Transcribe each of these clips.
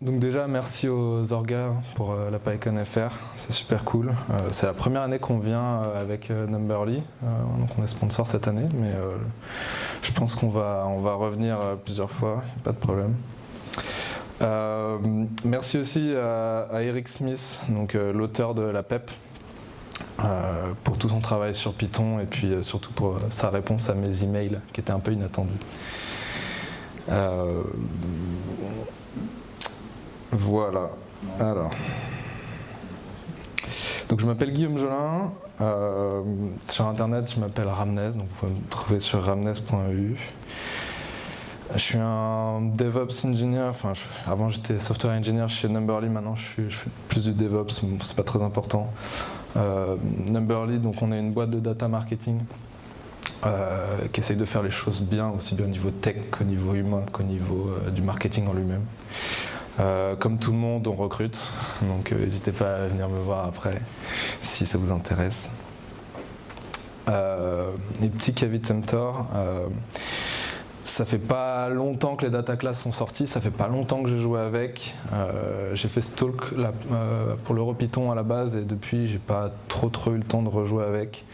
Donc déjà merci aux orgas pour euh, la PyCon FR, c'est super cool. Euh, c'est la première année qu'on vient euh, avec Numberly, donc on est sponsor cette année, mais je pense qu'on va, revenir plusieurs fois, pas de problème. merci aussi à, Eric Smith, donc l'auteur de la PEP, pour tout son travail sur Python et puis surtout pour sa réponse à mes emails qui étaient un peu inattendus. Voilà. Alors. Donc je m'appelle Guillaume Jolin. Euh, sur internet, je m'appelle Ramnez, donc vous pouvez me trouver sur ramnez.eu. Je suis un DevOps engineer, enfin avant j'étais software engineer chez Numberly, maintenant je, fais plus du DevOps, c'est pas très important. Euh, Numberly, donc on est une boîte de data marketing euh, qui essaye de faire les choses bien, aussi bien au niveau tech qu'au niveau humain, qu'au niveau du marketing en lui-même. Euh, comme tout le monde, on recrute, donc euh, n'hésitez pas à venir me voir après si ça vous intéresse. Euh, les petits Kavi Temptor, ça fait pas longtemps que les data classes sont sorties, ça fait pas longtemps que j'ai joué avec. Euh, j'ai fait ce talk euh, pour l'EuroPython à la base et depuis j'ai pas trop trop eu le temps de rejouer avec.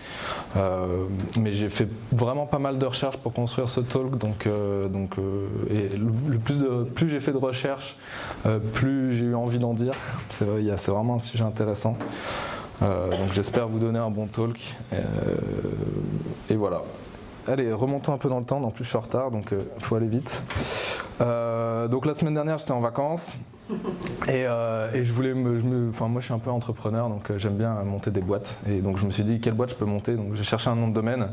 Euh, mais j'ai fait vraiment pas mal de recherches pour construire ce talk donc, donc et le, plus, plus j'ai fait de recherches, plus j'ai eu envie d'en dire. C'est vraiment un sujet intéressant. donc j'espère vous donner un bon talk et voilà. Allez, remontons un peu dans le temps, en plus je suis en retard, donc il euh, faut aller vite. Euh, donc la semaine dernière, j'étais en vacances. Et, euh, je voulais me, enfin moi je suis un peu entrepreneur donc j'aime bien monter des boîtes et donc je me suis dit quelle boîte je peux monter? Donc j'ai cherché un nom de domaine.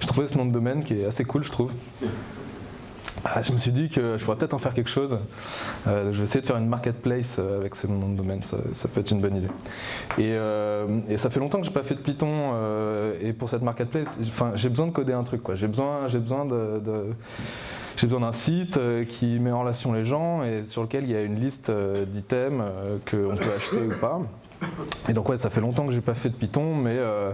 J'ai trouvé ce nom de domaine qui est assez cool je trouve. Ah, je me suis dit que je pourrais peut-être en faire quelque chose. Euh, je vais essayer de faire une marketplace euh, avec ce nom de domaine, ça, peut être une bonne idée. Et, euh, ça fait longtemps que je n'ai pas fait de Python et pour cette marketplace, j'ai besoin de coder un truc. J'ai besoin, besoin de, j'ai besoin d'un site qui met en relation les gens et sur lequel il y a une liste d'items qu'on peut acheter ou pas. Et donc ouais, ça fait longtemps que j'ai pas fait de Python, mais, euh,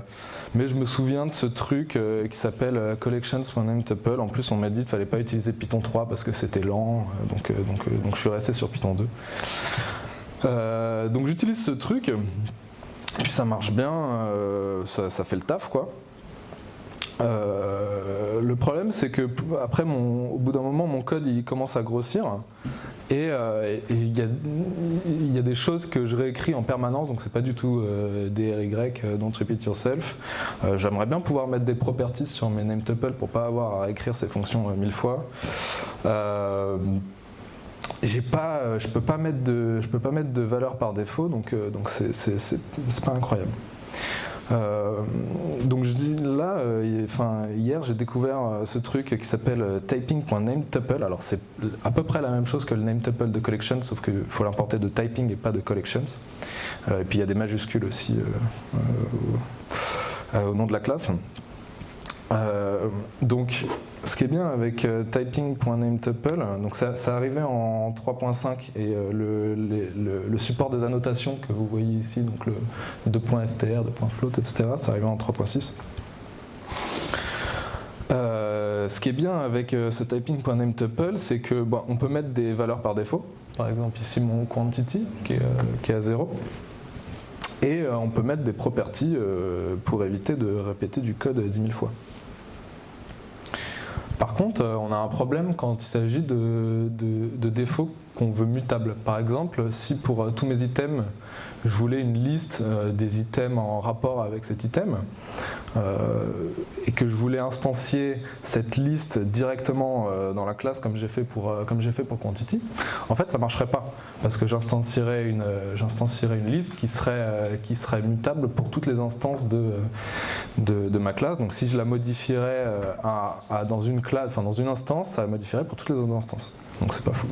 je me souviens de ce truc euh, qui s'appelle euh, collections.nametuple. En plus, on m'a dit qu'il fallait pas utiliser Python 3 parce que c'était lent, donc, je suis resté sur Python 2. donc j'utilise ce truc, puis ça marche bien, ça, fait le taf quoi. Le problème c'est que après mon, au bout d'un moment mon code il commence à grossir euh, et il y, a des choses que je réécris en permanence, donc c'est pas du tout euh, des RY, euh, don't repeat yourself. J'aimerais bien pouvoir mettre des properties sur mes name tuples pour pas avoir à réécrire ces fonctions mille fois. je peux peux pas mettre de valeur par défaut, donc donc c'est pas incroyable. Euh, donc je dis là, euh, enfin, hier j'ai découvert euh, ce truc qui s'appelle typing.nametuple. Alors c'est à peu près la même chose que le nametuple de collection, sauf qu'il faut l'importer de typing et pas de collections. et puis il y a des majuscules aussi au nom de la classe. Euh, donc, ce qui est bien avec euh, typing.nametuple, donc ça, ça arrivait en 3.5 et euh, le, support des annotations que vous voyez ici, donc le 2.str, 2.float, etc., ça arrivait en 3.6. ce qui est bien avec ce typing.nametuple, c'est que on peut mettre des valeurs par défaut. Par exemple, ici mon quantity qui est, qui est à 0. Et on peut mettre des properties pour éviter de répéter du code 10 000 fois. Par contre, euh, on a un problème quand il s'agit de, défauts qu'on veut mutables. Par exemple, si pour euh, tous mes items, je voulais une liste euh, des items en rapport avec cet item, et que je voulais instancier cette liste directement dans la classe comme j'ai fait, pour, comme fait pour Quantity, en fait ça ne marcherait pas, parce que j'instancierais une, une liste qui serait, qui serait mutable pour toutes les instances de, de, ma classe. Donc si je la modifierais à, dans une classe, dans une instance, ça la modifierait pour toutes les autres instances. Donc c'est pas fou.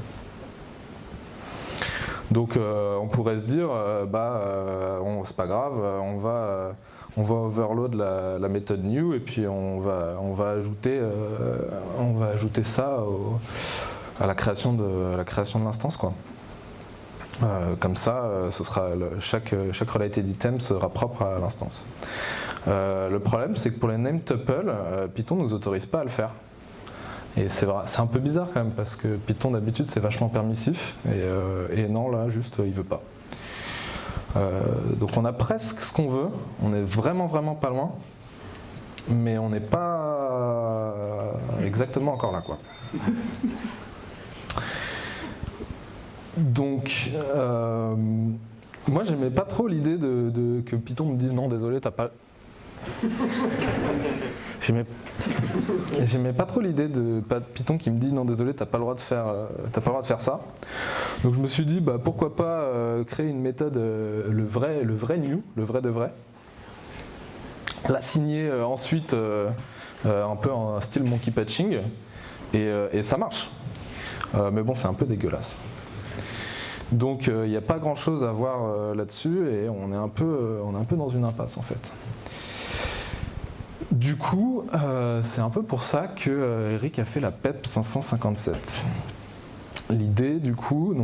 Donc euh, on pourrait se dire, euh, bah euh, c'est pas grave, on va, on va overload la, méthode new et puis on va, va, ajouter, ça à la création de l'instance quoi. comme ça, sera chaque, chaque related item sera propre à l'instance. le problème, c'est que pour les name tuples, Python ne nous autorise pas à le faire. Et c'est un peu bizarre quand même parce que Python d'habitude c'est vachement permissif et, non là juste il veut pas. Donc on a presque ce qu'on veut, on est vraiment vraiment pas loin, mais on n'est pas exactement encore là quoi. Donc, euh, moi j'aimais pas trop l'idée de, que Python me dise non désolé t'as pas... J'aimais pas trop l'idée de, Python qui me dit non désolé t'as pas le droit de faire euh, pas le droit de faire ça. Donc je me suis dit bah pourquoi pas euh, créer une méthode le vrai le vrai new le vrai de vrai. L'assigner ensuite un peu en style monkey patching et ça marche. mais bon c'est un peu dégueulasse. Donc il euh, n'y a pas grand chose à voir euh, là-dessus et on est, un peu, euh, on est un peu dans une impasse en fait. Du coup, c'est un peu pour ça que Eric a fait la PEP 557. L'idée du coup,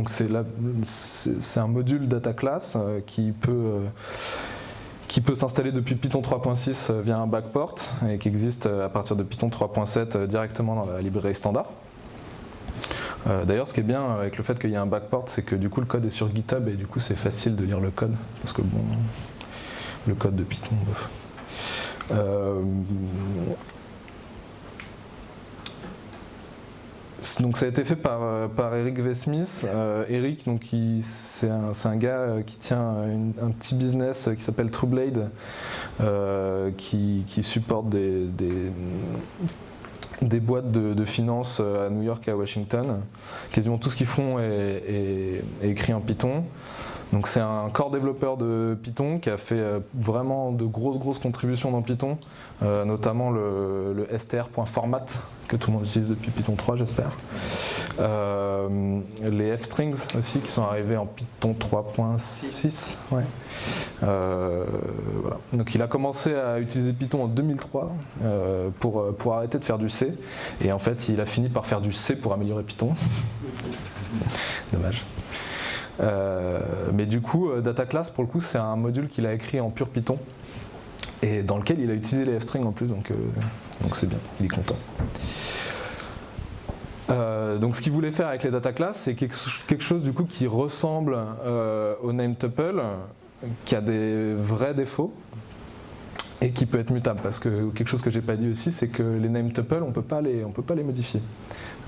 c'est un module data class qui peut peut s'installer depuis Python 3.6 via un backport et qui existe à partir de Python 3.7 directement dans la librairie standard. Euh, d'ailleurs, ce qui est bien avec le fait qu'il y a un backport, c'est que du coup le code est sur GitHub et du coup c'est facile de lire le code. Parce que bon, le code de Python, euh, donc ça a été fait par, euh, Eric Vesmith. Eric, c'est un, gars qui tient un petit business qui s'appelle TrueBlade, qui, supporte des boîtes de, finances euh, à New York et à Washington. Quasiment tout ce qu'ils font est, écrit en Python. Donc c'est un core développeur de Python qui a fait euh, vraiment de grosses grosses contributions dans Python, euh, notamment le, str.format que tout le monde utilise depuis Python 3 j'espère. Euh, les f-strings aussi qui sont arrivés en Python 3.6. Donc il a commencé à utiliser Python en 2003 pour, pour arrêter de faire du C et en fait il a fini par faire du C pour améliorer Python. Dommage. Euh, mais du coup, euh, Data Class, pour le coup, c'est un module qu'il a écrit en pur Python et dans lequel il a utilisé les f-strings en plus, donc euh, c'est bien, il est content. donc ce qu'il voulait faire avec les data class, c'est quelque chose du coup qui ressemble au name tuple, qui a des vrais défauts et qui peut être mutable. Parce que quelque chose que j'ai pas dit aussi, c'est que les name tuples, on peut pas les, peut pas les modifier.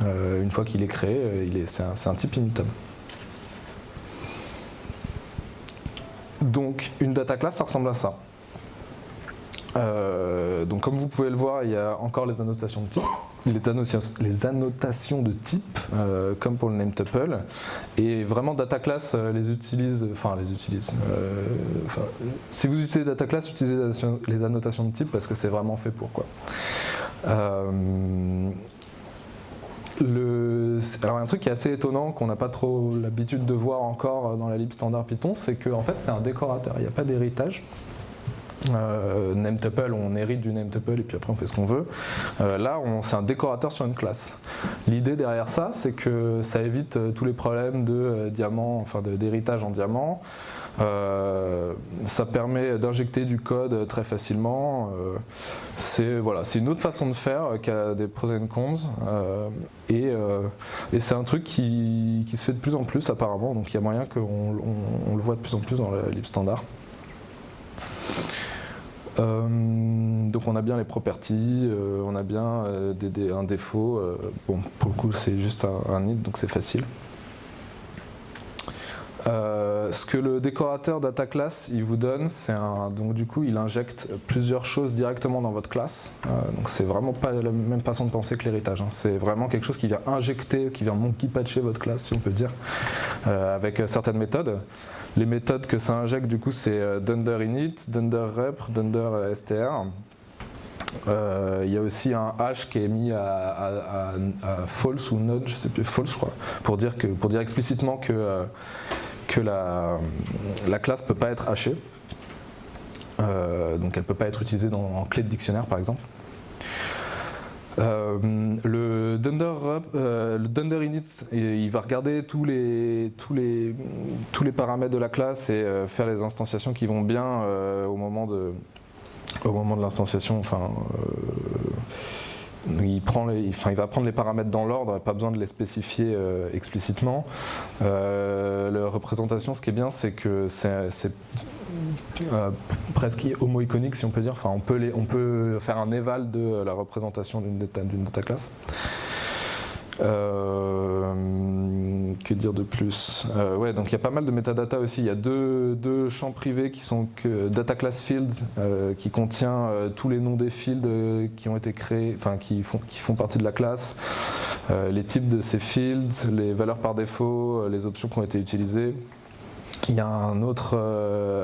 une fois qu'il est créé, c'est un, un type immutable. Donc une data class, ça ressemble à ça. Euh, donc comme vous pouvez le voir, il y a encore les annotations de type, les annotations, de type, euh, comme pour le name tuple, et vraiment data class euh, les utilise, enfin les utilise. si vous utilisez data class, utilisez les annotations de type parce que c'est vraiment fait pour quoi. Alors un truc qui est assez étonnant, qu'on n'a pas trop l'habitude de voir encore dans la lib standard Python, c'est qu'en fait c'est un décorateur, il n'y a pas d'héritage. Euh, name tuple, on hérite du name tuple et puis après on fait ce qu'on veut. Euh, là, c'est un décorateur sur une classe. L'idée derrière ça, c'est que ça évite euh, tous les problèmes de euh, diamant, enfin d'héritage en diamant. Euh, ça permet d'injecter du code très facilement. Euh, c'est voilà, une autre façon de faire qui a des pros et cons. Euh, et, c'est un truc qui, se fait de plus en plus apparemment, donc il y a moyen qu'on le voit de plus en plus dans la lib standard. donc on a bien les properties, on a bien un défaut. bon, pour le coup c'est juste un, un donc c'est facile. Euh, ce que le décorateur data class il vous donne, c'est un donc du coup il injecte plusieurs choses directement dans votre classe. Euh, donc c'est vraiment pas la même façon de penser que l'héritage. Hein. C'est vraiment quelque chose qui vient injecter, qui vient monkey patcher votre classe, si on peut dire, euh, avec certaines méthodes. Les méthodes que ça injecte du coup c'est dunder init, dunder dunder str. Il y a aussi un hash qui est mis à, false ou node, je sais plus, false je crois, pour dire, que, pour dire explicitement que que la, la classe ne peut pas être hachée. Euh, donc elle ne peut pas être utilisée dans, en clé de dictionnaire par exemple. Euh, le, dunder, euh, le dunder init, il va regarder tous les, paramètres de la classe et faire les instanciations qui vont bien au moment de, l'instanciation. Il, prend enfin, il va prendre les paramètres dans l'ordre, pas besoin de les spécifier explicitement. la représentation, ce qui est bien, c'est que c'est presque homo-iconique si on peut dire. Enfin, on peut, on peut faire un éval de la représentation d'une data, data classe. Euh, que dire de plus euh, Ouais, donc il y a pas mal de metadata aussi. Il y a deux, deux champs privés qui sont que data class fields, euh, qui contient tous les noms des fields qui ont été créés, enfin qui font, qui font partie de la classe, les types de ces fields, les valeurs par défaut, les options qui ont été utilisées. Il y a un autre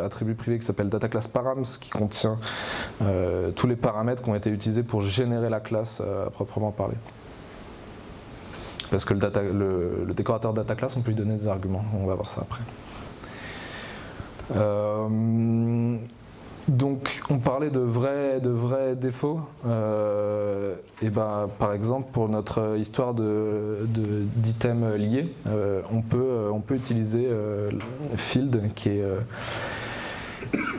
attribut privé qui s'appelle data class params qui contient tous les paramètres qui ont été utilisés pour générer la classe à proprement parler. Parce que le, décorateur data class, on peut lui donner des arguments. On va voir ça après. Euh, donc, on parlait de vrais, de vrais défauts. Euh, et ben, par exemple, pour notre histoire d'items de, liés, euh, on, peut, on peut utiliser field qui est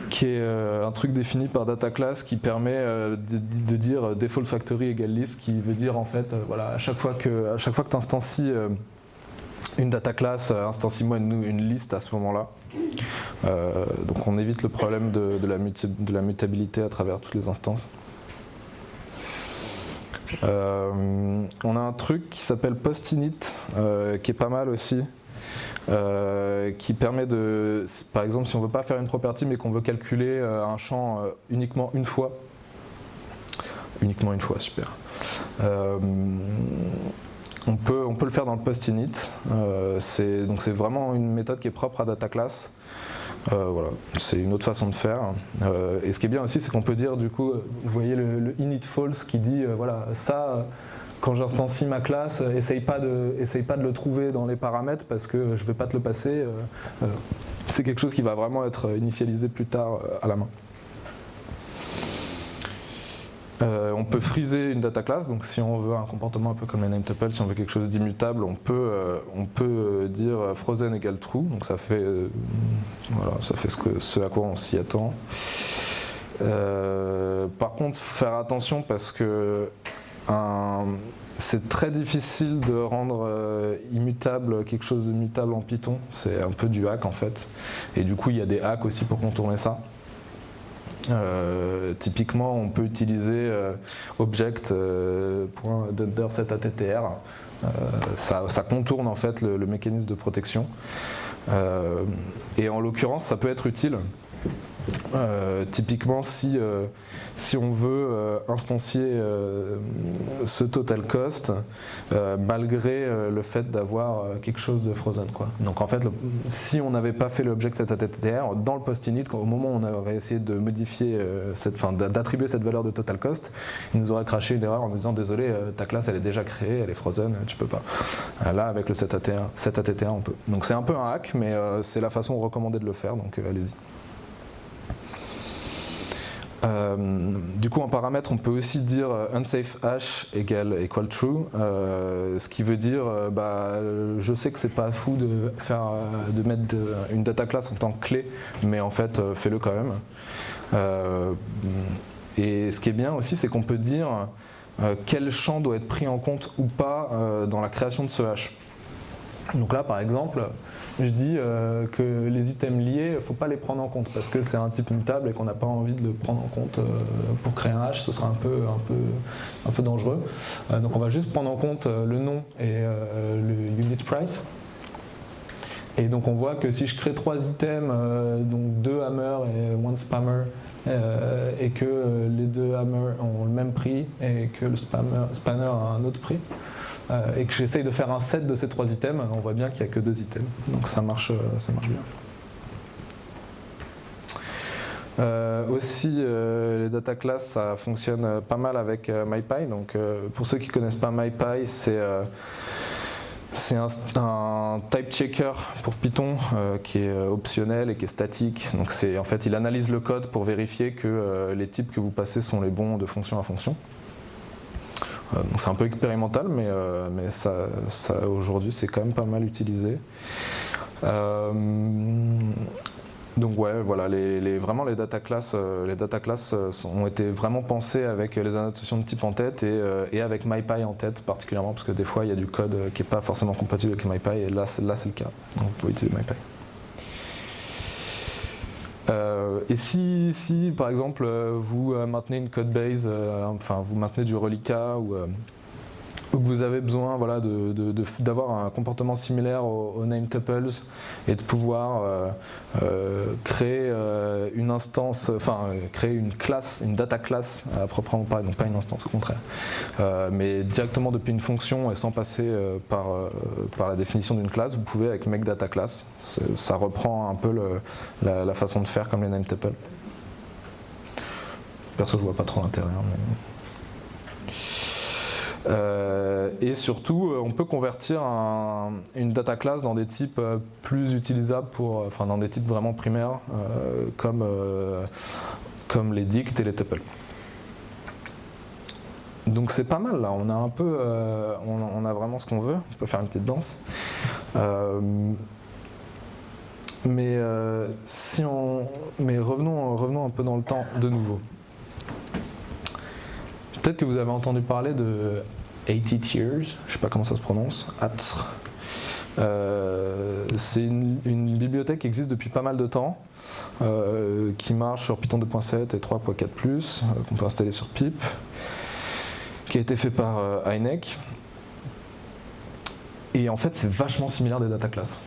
qui est euh, un truc défini par data class qui permet euh, de, dire default factory égale list, qui veut dire en fait, euh, voilà, à chaque fois que, à chaque fois que tu instancies une data class, instancie-moi une, liste à ce moment-là. donc on évite le problème de, la de, la mutabilité à travers toutes les instances. on a un truc qui s'appelle postinit, qui est pas mal aussi, euh, qui permet de, par exemple, si on ne veut pas faire une property mais qu'on veut calculer euh, un champ euh, uniquement une fois, uniquement une fois, super. on, peut, on peut le faire dans le post-init, donc c'est vraiment une méthode qui est propre à data class. voilà, c'est une autre façon de faire. et ce qui est bien aussi, c'est qu'on peut dire du coup, vous voyez le init false qui dit voilà ça quand j'instancie ma classe, euh, essaye pas, de, essaye pas de le trouver dans les paramètres parce que je ne vais pas te le passer. Euh, euh, c'est quelque chose qui va vraiment être initialisé plus tard à la main. on peut friser une data class, donc si on veut un comportement un peu comme les name tuple, si on veut quelque chose d'immutable, on peut, on peut dire frozen égale true, donc ça fait, voilà, ça fait ce à quoi on s'y attend. par contre, faire attention parce que c'est très difficile de rendre euh, immutable quelque chose de mutable en Python. C'est un peu du hack en fait. Et du coup, il y a des hacks aussi pour contourner ça. Euh, typiquement, on peut utiliser euh, object attr. Ça, ça, contourne en fait le mécanisme de protection. et en l'occurrence, ça peut être utile euh, typiquement, si, euh, si on veut euh, instancier ce total cost, malgré le fait d'avoir quelque chose de frozen. Quoi. Donc en fait, si on n'avait pas fait l'object attr, dans le post-init, au moment où on aurait essayé de modifier, cette, d'attribuer cette valeur de total cost, il nous aurait craché une erreur en nous disant désolé, ta classe elle est déjà créée, elle est frozen, tu peux pas. Là, avec le set attr, on peut. Donc c'est un peu un hack, mais c'est la façon recommandée de le faire, donc allez-y. Euh, du coup, en paramètre, on peut aussi dire euh, unsafe hash égale equal true, euh, ce qui veut dire, bah, je sais que c'est pas fou de faire, de mettre une data class en tant que clé, mais en fait, fais-le quand même. et ce qui est bien aussi, c'est qu'on peut dire quel champ doit être pris en compte ou pas dans la création de ce hash. Donc là, par exemple, je dis euh, que les items liés, il ne faut pas les prendre en compte parce que c'est un type mutable et qu'on n'a pas envie de le prendre en compte euh, pour créer un hash, ce sera un peu, un peu, un peu dangereux. Euh, donc on va juste prendre en compte le nom et le unit price. Et donc on voit que si je crée trois items, donc deux hammers et one spammer, et que les deux hammers ont le même prix et que le spammer, spanner a un autre prix, et que j'essaye de faire un set de ces trois items, on voit bien qu'il n'y a que deux items. Donc ça marche, euh, ça marche bien. Euh, aussi, les data class, ça fonctionne pas mal avec MyPy. Donc, pour ceux qui ne connaissent pas MyPy, c'est c'est un, type checker pour Python qui est optionnel et qui est statique. Donc, en fait, il analyse le code pour vérifier que les types que vous passez sont les bons de fonction à fonction. Euh, c'est un peu expérimental, mais, euh, mais ça, aujourd'hui c'est quand même pas mal utilisé. Euh, donc ouais, voilà, les, vraiment les data classes, les data ont été vraiment pensées avec les annotations de type en tête et, avec MyPy en tête particulièrement parce que des fois il y a du code qui n'est pas forcément compatible avec MyPy et là, là c'est le cas. Donc vous pouvez utiliser MyPy. Euh, et si, si, par exemple, vous maintenez une code base, enfin vous maintenez du reliquat ou vous avez besoin voilà, d'avoir un comportement similaire aux, name tuples et de pouvoir euh, euh, créer euh, une instance, enfin créer une classe, une data class à proprement parler, donc pas une instance au contraire, mais directement depuis une fonction et sans passer par, par la définition d'une classe, vous pouvez avec make data class, ça reprend un peu la, façon de faire comme les name tuples. Perso je vois pas trop l'intérêt. Mais... Euh, et surtout, euh, on peut convertir une data class dans des types euh, plus utilisables, pour, enfin dans des types vraiment primaires, comme, comme les dicts et les tuples. Donc c'est pas mal là, on a un peu, on, a vraiment ce qu'on veut, on peut faire une petite danse. mais, si on, mais revenons, revenons un peu dans le temps de nouveau. Peut-être que vous avez entendu parler de 80 Tears, je sais pas comment ça se prononce, ATR. Euh, c'est une, bibliothèque qui existe depuis pas mal de temps, euh, qui marche sur Python 2.7 et 3.4+, euh, qu'on peut installer sur pip, qui a été fait par INEC. Et en fait, c'est vachement similaire des data classes.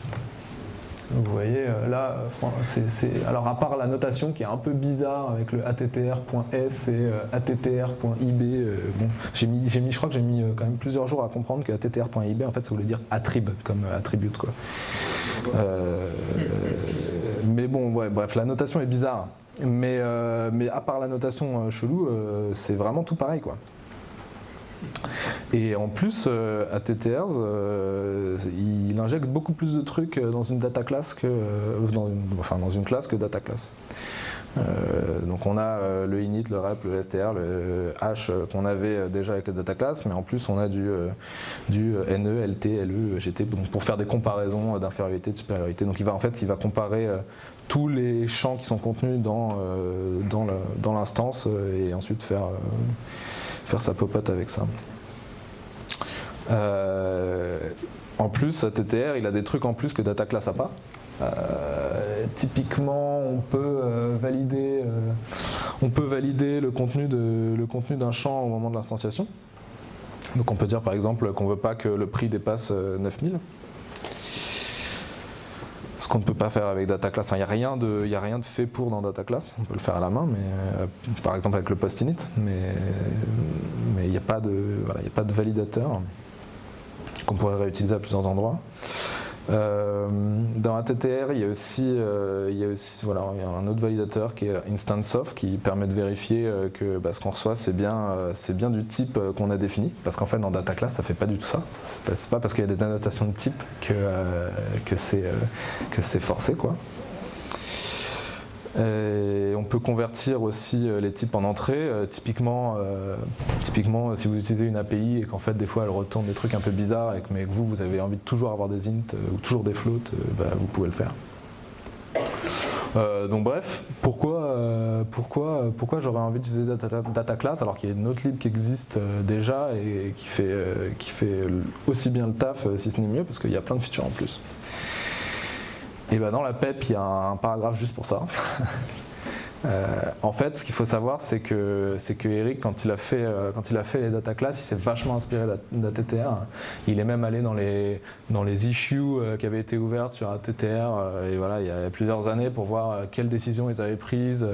Vous voyez, euh, là, c'est, alors à part la notation qui est un peu bizarre avec le attr.s et euh, attr.ib, euh, bon, j'ai mis, mis, je crois que j'ai mis quand même plusieurs jours à comprendre que attr.ib, en fait, ça voulait dire attrib, comme attribute, quoi. mais bon, ouais, bref, la notation est bizarre. Mais, mais à part la notation chelou, c'est vraiment tout pareil, quoi. Et en plus, euh, ATTRs, euh, il injecte beaucoup plus de trucs euh, dans une data class que une, enfin dans une classe que data class. donc on a le init, le rep, le str, le hash qu'on avait déjà avec la data class, mais en plus on a du, du ne, lt, le, gt pour faire des comparaisons d'infériorité, de supériorité. Donc il va en fait il va comparer tous les champs qui sont contenus dans, dans l'instance et ensuite faire faire sa popote avec ça. Euh, en plus, TTR, il a des trucs en plus que Data Class a pas. Euh, typiquement, on peut euh, valider, on peut valider le contenu d'un champ au moment de l'instanciation. Donc on peut dire par exemple qu'on ne veut pas que le prix dépasse 9000 ce qu'on ne peut pas faire avec Data Class. il n'y a, rien de, a rien de fait pour dans Data Class. On peut le faire à la main, mais par exemple avec le post-init, mais il n'y a, voilà, a pas de validateur qu'on pourrait réutiliser à plusieurs endroits. Euh, dans ATTR, il y a aussi, euh, il y a aussi voilà, un autre validateur qui est InstantSoft qui permet de vérifier euh, que bah, ce qu'on reçoit c'est bien, bien du type qu'on a défini. Parce qu'en fait dans Data Class ça fait pas du tout ça. C'est pas, pas parce qu'il y a des annotations de type que, que c'est forcé quoi. Et on peut convertir aussi euh, les types en entrée. Euh, typiquement, euh, typiquement, si vous utilisez une API et qu'en fait des fois elle retourne des trucs un peu bizarres et que, mais que vous, vous avez envie de toujours avoir des int ou toujours des floats, bah, vous pouvez le faire. donc bref, pourquoi, pourquoi, pourquoi j'aurais envie d'utiliser data, data, Class alors qu'il y a une autre lib qui existe déjà et qui fait, qui fait aussi bien le taf, si ce n'est mieux, parce qu'il y a plein de features en plus. Et ben dans la PEP, il y a un paragraphe juste pour ça. Euh, en fait, ce qu'il faut savoir, c'est que, que Eric, quand il, a fait, euh, quand il a fait les data class, il s'est vachement inspiré d'ATTR. Il est même allé dans les, dans les issues euh, qui avaient été ouvertes sur ATTR et voilà, il y a plusieurs années pour voir quelles décisions ils avaient prises,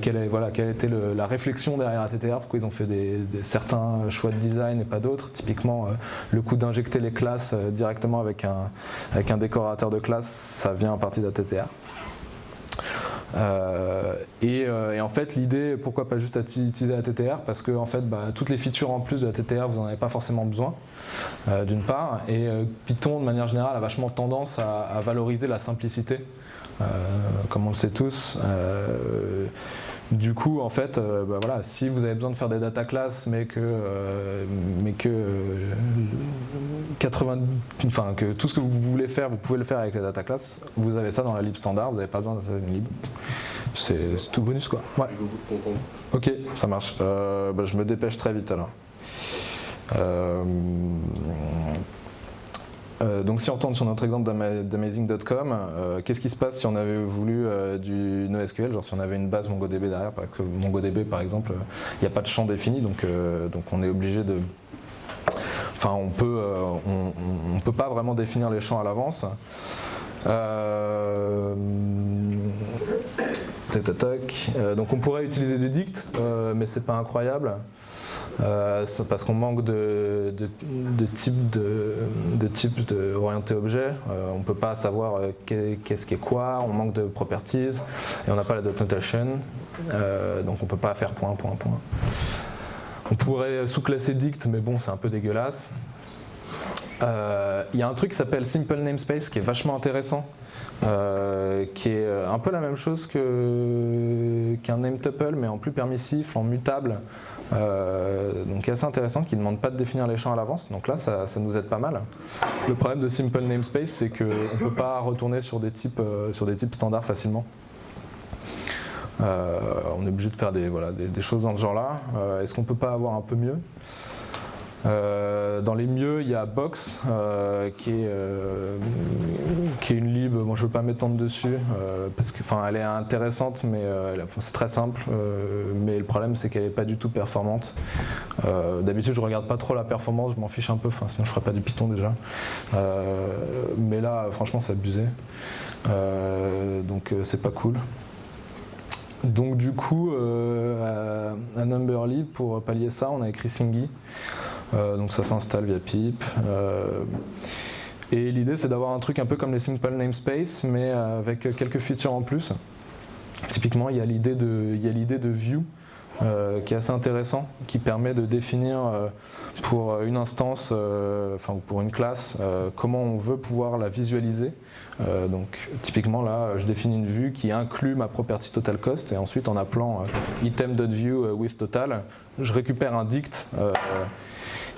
quelle, voilà, quelle était la réflexion derrière ATTR, pourquoi ils ont fait des, certains choix de design et pas d'autres. Typiquement, le coup d'injecter les classes directement avec un, avec un décorateur de classe, ça vient à partir d'ATTR. Euh, euh, et, en fait, l'idée, pourquoi pas juste utiliser la TTR Parce que en fait, bah, toutes les features en plus de la TTR, vous n'en avez pas forcément besoin, euh, d'une part. Et Python, de manière générale, a vachement tendance à, valoriser la simplicité, comme on le sait tous. Du coup, en fait, bah voilà, si vous avez besoin de faire des data classes, mais que, mais que, 80, enfin, que tout ce que vous voulez faire, vous pouvez le faire avec les data classes, vous avez ça dans la lib standard, vous n'avez pas besoin d'installer une lib. C'est tout bonus quoi. Ouais. Ok, ça marche. bah, je me dépêche très vite alors. Euh, donc si on retourne sur notre exemple d'amazing.com, euh, qu'est-ce qui se passe si on avait voulu euh, du NoSQL, genre si on avait une base MongoDB derrière, parce que MongoDB par exemple, il n'y a pas de champ défini, donc, donc on est obligé de... Enfin on peut, on, peut pas vraiment définir les champs à l'avance. donc on pourrait utiliser des dicts, mais c'est pas incroyable. Euh, parce qu'on manque de, de, de type de, type de orienté objet. Euh, on ne peut pas savoir euh, qu'est-ce qui est quoi, on manque de properties et on n'a pas la dot notation. donc on ne peut pas faire point, point, point. On pourrait sous-classer dict, mais bon, c'est un peu dégueulasse. Il y a un truc qui s'appelle Simple Namespace qui est vachement intéressant. qui est un peu la même chose qu'un name tuple mais en plus permissif, en mutable euh, donc assez intéressant, qui ne demande pas de définir les champs à l'avance, donc là ça, nous aide pas mal. Le problème de Simple Namespace c'est qu'on ne peut pas retourner sur des types, euh, sur des types standards facilement. Euh, on est obligé de faire des, voilà, des, choses dans ce genre-là. Est-ce qu'on peut pas avoir un peu mieux? Euh, dans les mieux, il y a Box, euh, qui, est, euh, qui est une lib, bon, je ne veux pas m'étendre dessus, parce qu'elle est intéressante, mais c'est très simple, mais le problème c'est qu'elle n'est pas du tout performante. D'habitude je ne regarde pas trop la performance, je m'en fiche un peu, sinon je ne ferais pas du Python déjà. mais là, franchement, c'est abusé. donc c'est pas cool. Donc du coup, à Numberly, pour pallier ça, on a écrit Singy. Euh, donc ça s'installe via pip. Euh, et l'idée c'est d'avoir un truc un peu comme les simple namespace mais avec quelques features en plus. Typiquement il y a l'idée de, de view euh, qui est assez intéressant, qui permet de définir pour une instance, enfin pour une classe, comment on veut pouvoir la visualiser. donc typiquement là, je définis une vue qui inclut ma property total cost et ensuite en appelant item.view with total, je récupère un dict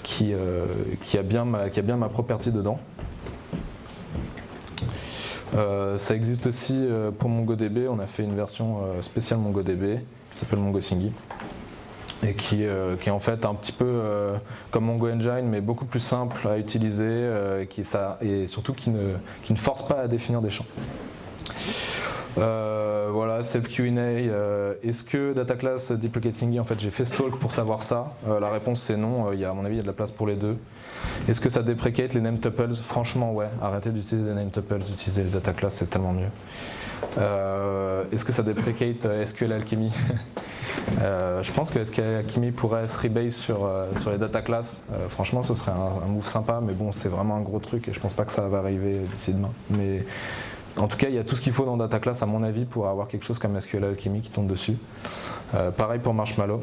qui, euh, qui, a bien ma, qui property dedans. Euh, ça existe aussi euh, pour MongoDB, on a fait une version spéciale MongoDB qui s'appelle MongoSingy et qui, est en fait un petit peu comme Mongo Engine mais beaucoup plus simple à utiliser et surtout qui ne force pas à définir des champs. Euh, voilà, Save Q&A. Euh, est-ce que data class duplicate singing En fait, j'ai fait stalk pour savoir ça. Euh, la réponse c'est non. Il y a, à mon avis, il y a de la place pour les deux. Est-ce que ça déprecate les name tuples Franchement, ouais. Arrêtez d'utiliser les name tuples, utilisez les data class, c'est tellement mieux. Est-ce que ça déprecate SQL Alchemy? Je pense que SQL Alchemy pourrait se rebase sur, sur les data class. franchement, ce serait un, un, move sympa, mais bon, c'est vraiment un gros truc et je pense pas que ça va arriver d'ici demain. Mais en tout cas, il y a tout ce qu'il faut dans Data Class, à mon avis, pour avoir quelque chose comme SQL Alchemy qui tombe dessus. Euh, pareil pour Marshmallow.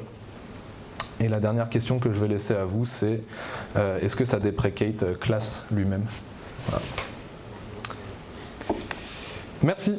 Et la dernière question que je vais laisser à vous, c'est euh, est-ce que ça déprecate euh, class lui-même? Merci.